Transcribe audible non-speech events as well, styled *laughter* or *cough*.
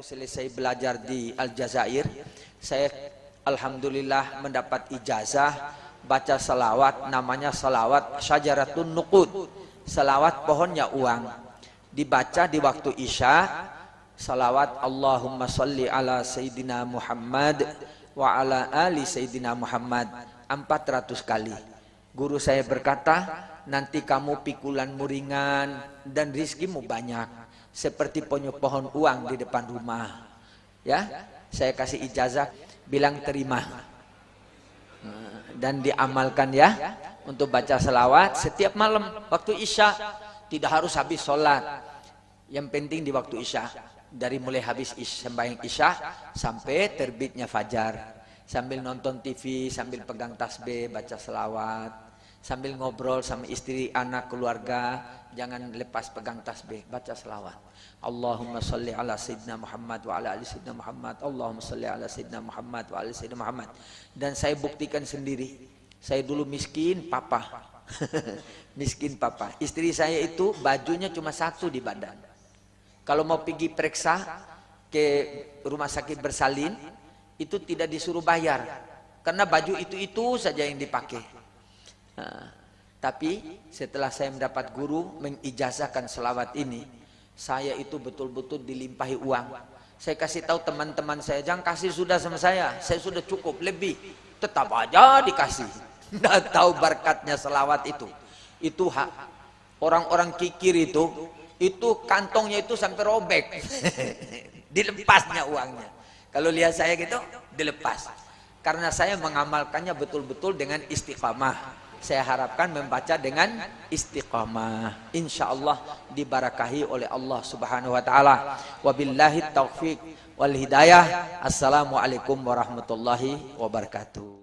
waktu selesai belajar di Aljazair, saya alhamdulillah mendapat ijazah baca salawat namanya salawat syajaratun nuqud. Salawat pohonnya uang. Dibaca di waktu Isya salawat Allahumma salli ala sayyidina Muhammad wa ala ali sayyidina Muhammad 400 kali. Guru saya berkata, nanti kamu pikulan muringan dan rizkimu banyak seperti punya pohon uang di depan rumah. Ya, saya kasih ijazah, bilang terima. Dan diamalkan ya untuk baca selawat setiap malam waktu isya. Tidak harus habis sholat. Yang penting di waktu isya. Dari mulai habis sembahyang isya sampai terbitnya fajar. Sambil nonton TV sambil pegang tasbih baca selawat sambil ngobrol sama istri anak keluarga jangan lepas pegang tasbih baca selawat. Allahumma salli ala Sayyidina Muhammad wa ala ali Sayyidina Muhammad. Allahumma salli ala Sayyidina Muhammad wa ala Sayyidina Muhammad. Dan saya buktikan sendiri saya dulu miskin papa. *laughs* Miskin papa. Istri saya itu bajunya cuma satu di badan. Kalau mau pergi periksa ke rumah sakit bersalin itu tidak disuruh bayar. Karena baju itu-itu saja yang dipakai nah, tapi setelah saya mendapat guru mengijazahkan selawat ini saya itu betul-betul dilimpahi uang. Saya kasih tahu teman-teman saya, jangan kasih sudah sama saya, saya sudah cukup lebih. Tetap aja dikasih. *laughs* Tidak tahu berkatnya selawat itu. Itu hak. Orang-orang kikir itu, itu kantongnya itu sampai robek. *laughs* Dilepasnya uangnya. Kalau lihat saya gitu, dilepas. Karena saya mengamalkannya betul-betul dengan istiqamah saya harapkan membaca dengan istiqamah. Insyaallah dibarakahi oleh Allah Subhanahu wa taala. Wabillahi taufik wal hidayah. Assalamualaikum warahmatullahi wabarakatuh